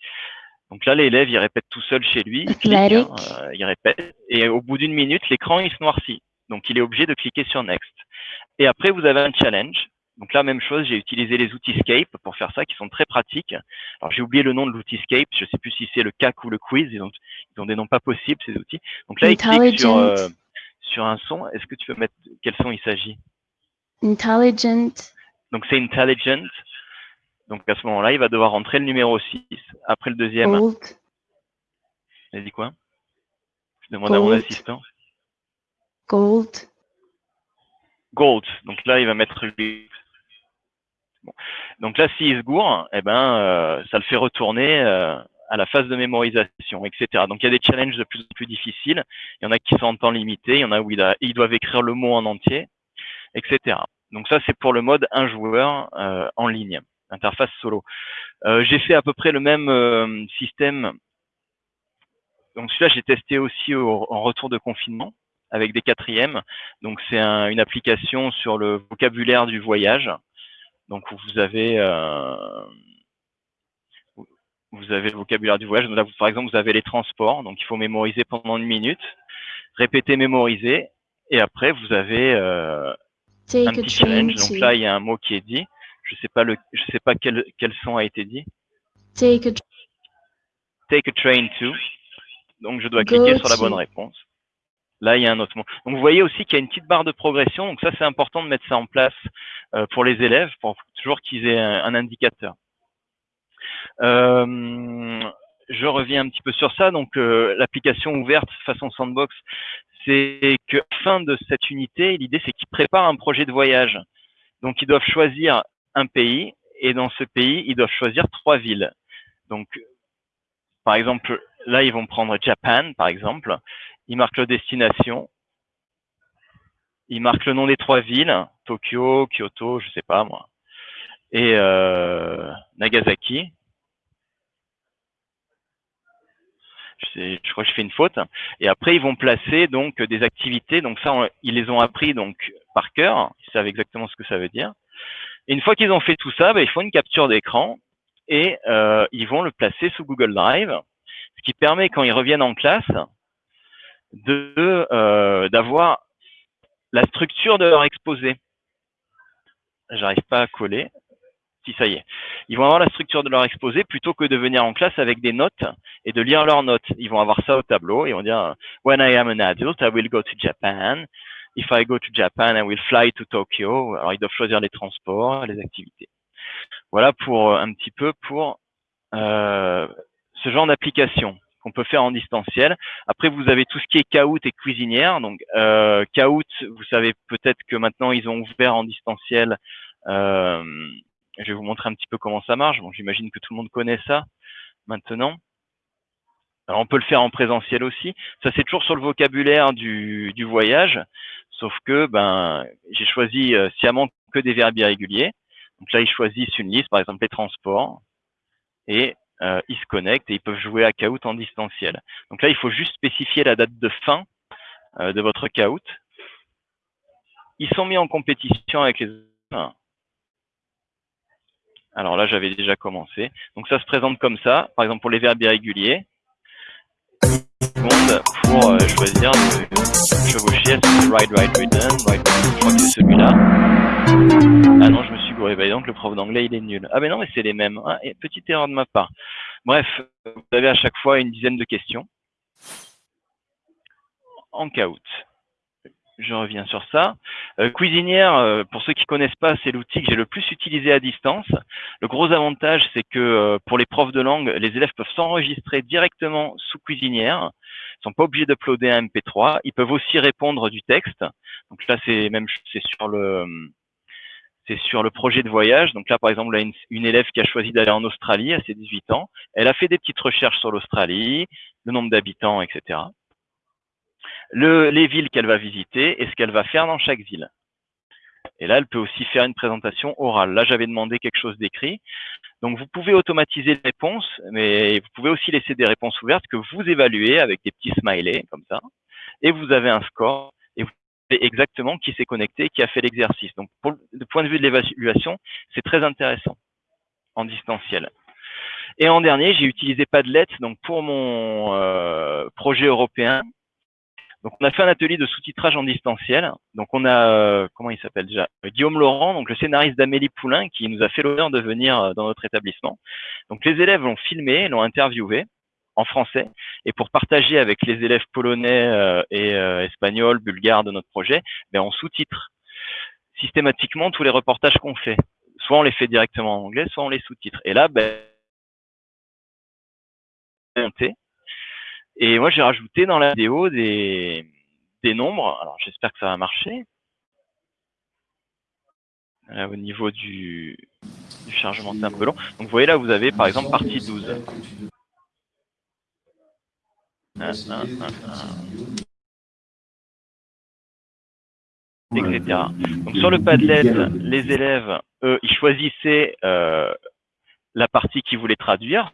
Donc là, l'élève, il répète tout seul chez lui. Il, hein, euh, il répète. Et au bout d'une minute, l'écran, il se noircit. Donc, il est obligé de cliquer sur Next. Et après, vous avez un challenge. Donc là, même chose, j'ai utilisé les outils Scape pour faire ça, qui sont très pratiques. Alors j'ai oublié le nom de l'outil Scape, je ne sais plus si c'est le CAC ou le quiz, ils ont, ils ont des noms pas possibles ces outils. Donc là, il clique sur, euh, sur un son. Est-ce que tu peux mettre quel son il s'agit? Intelligent. Donc c'est Intelligent. Donc à ce moment-là, il va devoir rentrer le numéro 6. Après le deuxième. Gold. Il a dit quoi? Je demande à mon assistant. Gold. Gold. Donc là, il va mettre donc là, s'il se gourre, eh ben, euh, ça le fait retourner euh, à la phase de mémorisation, etc. Donc il y a des challenges de plus en plus difficiles. Il y en a qui sont en temps limité, il y en a où ils doivent écrire le mot en entier, etc. Donc ça, c'est pour le mode un joueur euh, en ligne, interface solo. j'ai fait à peu près le même système. Donc celui-là, j'ai testé aussi en retour de confinement avec des quatrièmes. Donc c'est une application sur le vocabulaire du voyage. Donc vous avez euh, vous avez le vocabulaire du voyage. Là, par exemple, vous avez les transports. Donc il faut mémoriser pendant une minute, répéter, mémoriser, et après vous avez euh, un petit challenge. Donc là, il y a un mot qui est dit. Je sais pas le, je sais pas quel quel son a été dit. Take a, Take a train to. Donc je dois cliquer sur la bonne réponse. Là, il y a un autre mot. Donc, vous voyez aussi qu'il y a une petite barre de progression. Donc, ça, c'est important de mettre ça en place euh, pour les élèves, pour toujours qu'ils aient un, indicateur. Euh, je reviens un petit peu sur ça. Donc, euh, l'application ouverte façon sandbox, c'est que fin de cette unité, l'idée, c'est qu'ils préparent un projet de voyage. Donc, ils doivent choisir un pays et dans ce pays, ils doivent choisir trois villes. Donc, par exemple, là, ils vont prendre Japan, par exemple il marque la destination, il marque le nom des trois villes, Tokyo, Kyoto, je sais pas moi, et euh, Nagasaki. Je, crois que je fais une faute. Et après, ils vont placer donc des activités. Donc ça, ils les ont appris donc par cœur. Ils savent exactement ce que ça veut dire. Une fois qu'ils ont fait tout ça, ben, ils font une capture d'écran et euh, ils vont le placer sous Google Drive, ce qui permet quand ils reviennent en classe de euh, d'avoir la structure de leur exposé. J'arrive pas à coller. Si ça y est. Ils vont avoir la structure de leur exposé plutôt que de venir en classe avec des notes et de lire leurs notes. Ils vont avoir ça au tableau et vont dire When I am an adult, I will go to Japan. If I go to Japan, I will fly to Tokyo. Alors ils doivent choisir les transports, les activités. Voilà pour un petit peu pour euh, ce genre d'application qu'on peut faire en distanciel. Après, vous avez tout ce qui est Kahoot et cuisinière. Donc, euh, vous savez peut-être que maintenant, ils ont ouvert en distanciel. Euh, je vais vous montrer un petit peu comment ça marche. Bon, j'imagine que tout le monde connaît ça maintenant. Alors, on peut le faire en présentiel aussi. Ça, c'est toujours sur le vocabulaire du, du voyage. Sauf que ben, j'ai choisi euh, sciemment que des verbes irréguliers. Donc là, ils choisissent une liste, par exemple les transports. Et euh, ils se connectent et ils peuvent jouer à Kahoot en distanciel. Donc là, il faut juste spécifier la date de fin euh, de votre Kahoot. Ils sont mis en compétition avec les alors là, j'avais déjà commencé. Donc ça se présente comme ça, par exemple pour les verbes irréguliers. Pour euh, choisir de chevaucher, ride, ride, ridden, ride, je crois que c'est celui-là. Ah non, je me gouré, bah, donc le prof d'anglais il est nul. Ah mais non, mais c'est les mêmes. Ah, petite erreur de ma part. Bref, vous avez à chaque fois une dizaine de questions en Kahoot. je reviens sur ça. Euh, Cuisinière, euh, pour ceux qui connaissent pas, c'est l'outil que j'ai le plus utilisé à distance. Le gros avantage, c'est que euh, pour les profs de langue, les élèves peuvent s'enregistrer directement sous Cuisinière. Ils sont pas obligés d'uploader un MP3. Ils peuvent aussi répondre du texte. Donc là, c'est même c'est sur le c'est sur le projet de voyage. Donc là, par exemple, une, élève qui a choisi d'aller en Australie à ses 18 ans. Elle a fait des petites recherches sur l'Australie, le nombre d'habitants, etc le, les villes qu'elle va visiter et ce qu'elle va faire dans chaque ville. Et là, elle peut aussi faire une présentation orale. Là, j'avais demandé quelque chose d'écrit. Donc, vous pouvez automatiser les réponses, mais vous pouvez aussi laisser des réponses ouvertes que vous évaluez avec des petits smileys, comme ça. Et vous avez un score exactement qui s'est connecté, qui a fait l'exercice. Donc, pour, du point de vue de l'évaluation, c'est très intéressant en distanciel. Et en dernier, j'ai utilisé Padlet donc pour mon euh, projet européen donc on a fait un atelier de sous-titrage en distanciel. Donc on a euh, comment il s'appelle déjà? Guillaume Laurent, donc le scénariste d'Amélie Poulain, qui nous a fait l'honneur de venir euh, dans notre établissement. Donc les élèves l'ont filmé, l'ont interviewé en français, et pour partager avec les élèves polonais euh, et espagnols, bulgares de notre projet, ben on sous-titre systématiquement tous les reportages qu'on fait. Soit on les fait directement en anglais, soit on les sous-titre. Et là, ben et moi, j'ai rajouté dans la vidéo des, des nombres. Alors, j'espère que ça va marcher. Là, au niveau du, du chargement, c'est un peu long. Donc, vous voyez là, vous avez par exemple partie 12. Etc. Donc sur le Padlet, les élèves, eux, ils choisissaient euh, la partie qu'ils voulaient traduire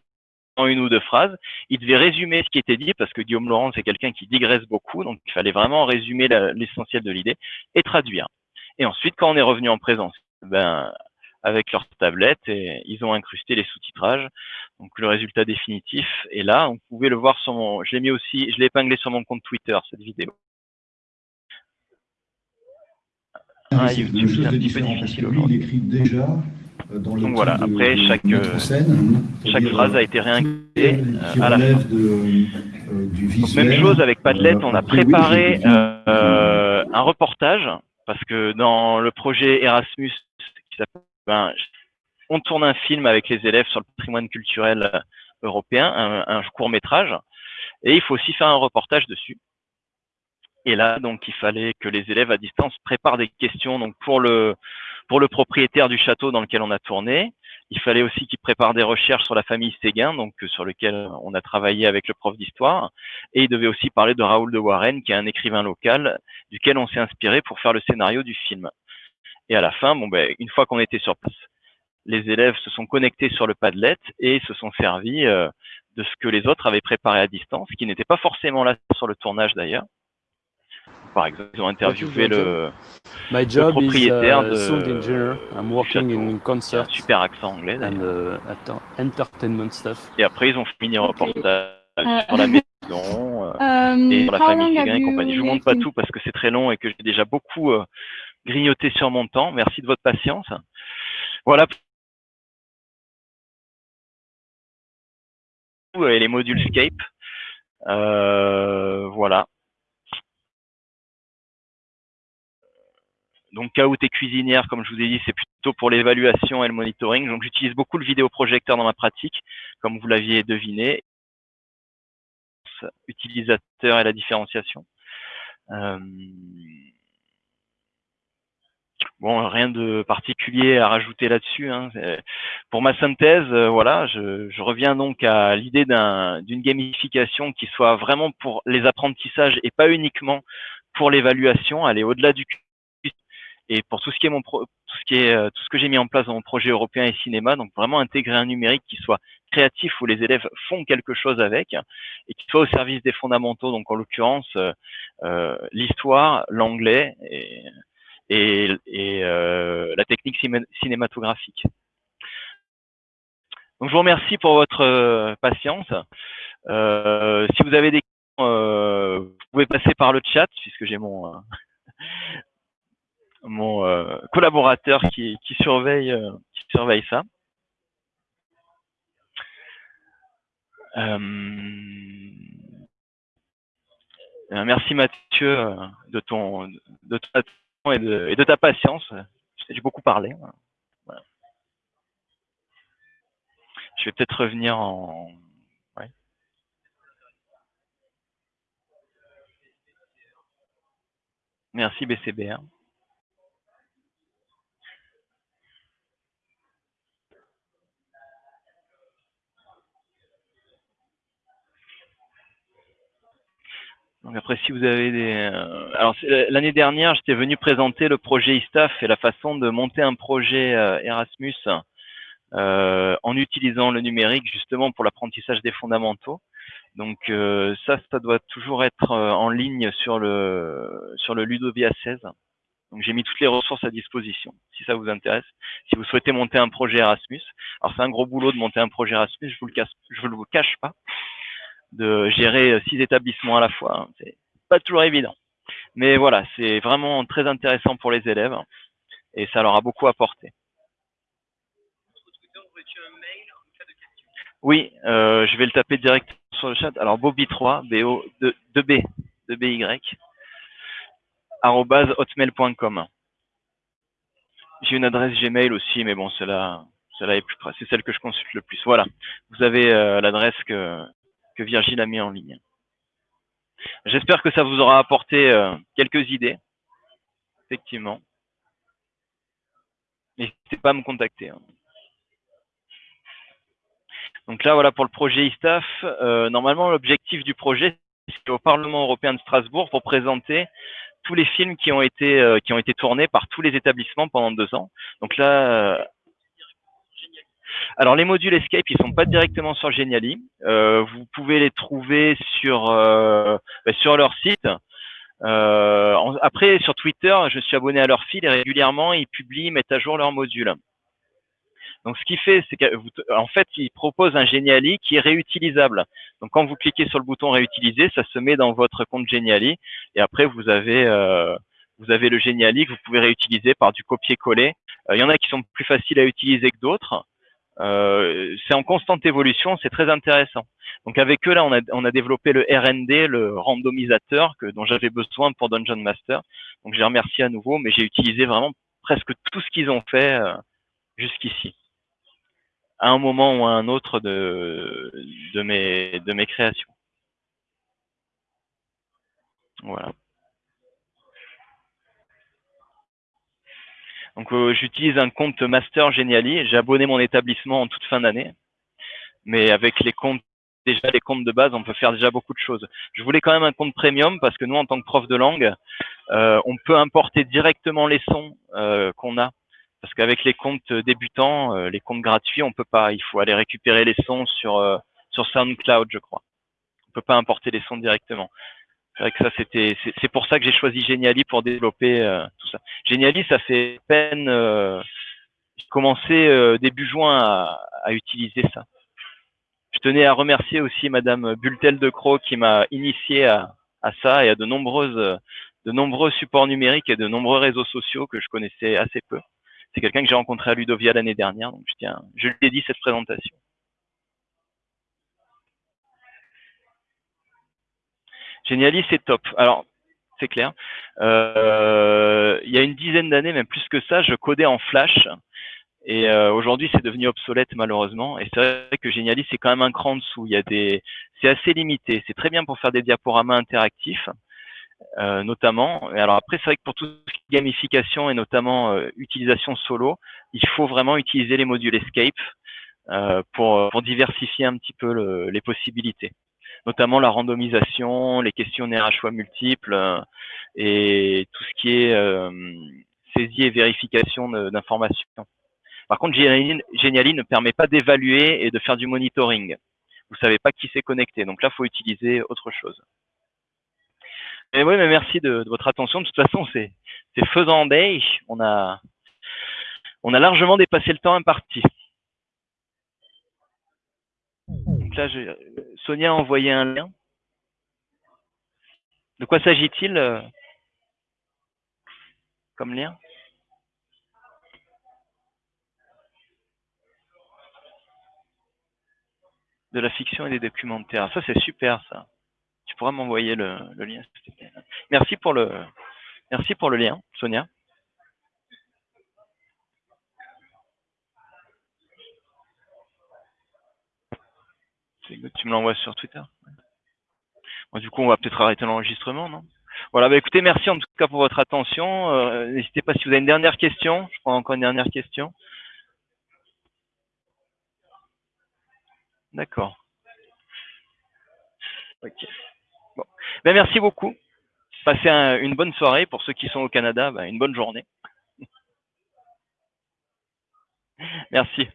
en une ou deux phrases. Il devait résumer ce qui était dit parce que Guillaume Laurent, c'est quelqu'un qui digresse beaucoup. Donc, il fallait vraiment résumer l'essentiel de l'idée et traduire. Et ensuite, quand on est revenu en présence, ben, avec leur tablette, et ils ont incrusté les sous-titrages. Donc, le résultat définitif est là. On pouvait le voir sur mon, je l'ai mis aussi, je l'ai épinglé sur mon compte Twitter, cette vidéo. Ah, YouTube, c'est un petit peu difficile aujourd'hui. déjà euh, Donc voilà, après chaque, euh, chaque phrase a été euh, à la fin. Donc, même chose avec Padlet, on a préparé euh, un reportage parce que dans le projet Erasmus, qui ben, on tourne un film avec les élèves sur le patrimoine culturel européen, un, court métrage, et il faut aussi faire un reportage dessus. Et là, donc, il fallait que les élèves à distance préparent des questions donc pour le propriétaire du château dans lequel on a tourné. Il fallait aussi qu'il prépare des recherches sur la famille Séguin, donc euh, sur lequel on a travaillé avec le prof d'histoire. Et il devait aussi parler de Raoul de Warren, qui est un écrivain local, duquel on s'est inspiré pour faire le scénario du film. Et à la fin, bon ben, une fois qu'on était sur place, les élèves se sont connectés sur le Padlet et se sont servis euh, de ce que les autres avaient préparé à distance, qui n'était pas forcément là sur le tournage d'ailleurs par exemple, ils ont interviewé le, My job le propriétaire is, uh, de sound engineer. I'm working in concert super accent anglais and uh, entertainment stuff. Et après, ils ont fini un reportage sur la maison euh, Um, et sur la famille et compagnie. Je vous montre pas tout parce que c'est très long et que j'ai déjà beaucoup euh, grignoté sur mon temps. Merci de votre patience. Voilà. Et les modules Scape. Euh, voilà. Donc Kahoot et cuisinière, comme je vous ai dit, c'est plutôt pour l'évaluation et le monitoring. Donc j'utilise beaucoup le vidéoprojecteur dans ma pratique, comme vous l'aviez deviné. Utilisateur et la différenciation. Euh, Bon, rien de particulier à rajouter là-dessus. Hein. C'est- Pour ma synthèse, euh, voilà, je, je reviens donc à l'idée d'un- d'une gamification qui soit vraiment pour les apprentissages et pas uniquement pour l'évaluation, aller au-delà du et pour tout ce qui est mon pro- tout ce qui est euh, tout ce que j'ai mis en place dans mon projet européen et cinéma, donc vraiment intégrer un numérique qui soit créatif où les élèves font quelque chose avec et qui soit au service des fondamentaux, donc en l'occurrence euh, euh, l'histoire, l'anglais et et, euh, la technique ciné- cinématographique. Donc, je vous remercie pour votre euh, patience. Euh, si vous avez des questions, vous pouvez passer par le chat, puisque j'ai mon, mon collaborateur qui, qui, surveille, qui surveille ça. Merci Mathieu de ton de ton et de, ta patience. J'ai beaucoup parlé. Je vais peut-être revenir en. Merci BCBR. Donc après, si vous avez des... euh, alors, c'est- l'année dernière, j'étais venu présenter le projet ISTAF et la façon de monter un projet euh, Erasmus euh, en utilisant le numérique justement pour l'apprentissage des fondamentaux. Donc euh, ça, ça doit toujours être euh, en ligne sur le sur le Ludovia 16. Donc j'ai mis toutes les ressources à disposition, si ça vous intéresse. Si vous souhaitez monter un projet Erasmus, alors c'est un gros boulot de monter un projet Erasmus, je vous le je vous le cache pas de gérer six établissements à la fois. C'est pas toujours évident. Mais voilà, c'est vraiment très intéressant pour les élèves et ça leur a beaucoup apporté. Oui, euh, je vais le taper direct sur le chat. Alors Bobby3, B O 2 B 2 B Y arobase hotmail.com. J'ai une adresse Gmail aussi, mais bon, celle-là, celle-là est plus. C'est celle que je consulte le plus. Voilà. Vous avez euh, l'adresse que, que Virgile a mis en ligne. J'espère que ça vous aura apporté euh, quelques idées. Effectivement. N'hésitez pas à me contacter. hein. Donc là, voilà pour le projet ISTAF. Euh, normalement, l'objectif du projet, c'est au Parlement européen de Strasbourg pour présenter tous les films qui ont été euh, qui ont été tournés par tous les établissements pendant deux ans. Donc là, alors les modules Escape, ils sont pas directement sur Geniali. Euh, vous pouvez les trouver sur euh, bah, sur leur site. Euh, après, sur Twitter, je suis abonné à leur fil et régulièrement, ils publient, mettent à jour leurs modules. Donc, ce qu'il fait, c'est qu'en fait, ils proposent un Geniali qui est réutilisable. Donc, quand vous cliquez sur le bouton réutiliser, ça se met dans votre compte Geniali et après, vous avez vous avez le Geniali que vous pouvez réutiliser par du copier-coller. Il y en a qui sont plus faciles à utiliser que d'autres. Euh, c'est en constante évolution, c'est très intéressant. Donc avec eux là, on a, on a développé le R&D, le randomisateur que dont j'avais besoin pour Dungeon Master. Donc je les remercie à nouveau, mais j'ai utilisé vraiment presque tout ce qu'ils ont fait euh, jusqu'ici, à un moment ou à un autre de de mes de mes créations. Voilà. Donc euh, j'utilise un compte Master Geniali. J'ai abonné mon établissement en toute fin d'année, mais avec les comptes déjà les comptes de base, on peut faire déjà beaucoup de choses. Je voulais quand même un compte premium parce que nous, en tant que prof de langue, euh, on peut importer directement les sons euh, qu'on a. Parce qu'avec les comptes débutants, euh, les comptes gratuits, on peut pas. Il faut aller récupérer les sons sur euh, sur SoundCloud, je crois. On peut pas importer les sons directement. C'est vrai que ça, c'était, c'est pour ça que j'ai choisi Geniali pour développer euh, tout ça. Geniali, ça fait peine, euh, j'ai commencé euh, début juin à, à utiliser ça. Je tenais à remercier aussi Madame Bultel de qui m'a initié à, à ça et à de nombreuses, de nombreux supports numériques et de nombreux réseaux sociaux que je connaissais assez peu. C'est quelqu'un que j'ai rencontré à Ludovia l'année dernière, donc je tiens, je lui ai dit cette présentation. Geniali, c'est top. Alors, c'est clair. Euh, il y a une dizaine d'années, même plus que ça, je codais en Flash. Et euh, aujourd'hui, c'est devenu obsolète malheureusement. Et c'est vrai que Geniali, c'est quand même un cran en dessous. Il y a des, c'est assez limité. C'est très bien pour faire des diaporamas interactifs, euh, notamment. Et alors après, c'est vrai que pour tout gamification et notamment euh, utilisation solo, il faut vraiment utiliser les modules Escape euh, pour, pour diversifier un petit peu le- les possibilités notamment la randomisation, les questionnaires à choix multiples euh, et tout ce qui est euh, saisie et vérification d'informations. Par contre, Geniali, ne permet pas d'évaluer et de faire du monitoring. Vous savez pas qui s'est connecté, donc là, il faut utiliser autre chose. Et oui, mais merci de, votre attention. De toute façon, c'est faisant day. On a largement dépassé le temps imparti. Sonia a envoyé un lien. De quoi s'agit-il euh, comme lien? De la fiction et des documentaires. Ça, c'est super, ça. Tu pourras m'envoyer le, le lien. Merci pour le, merci pour le lien, Sonia. Tu me l'envoies sur Twitter. Du coup, on va peut-être arrêter l'enregistrement, non? Voilà, bah écoutez, merci en tout cas pour votre attention. Euh, N'hésitez pas si vous avez une dernière question. Je prends encore une dernière question. D'accord. Ok. Bon. Ben, merci beaucoup. Passez un- une bonne soirée. Pour ceux qui sont au Canada, ben, une bonne journée. Merci.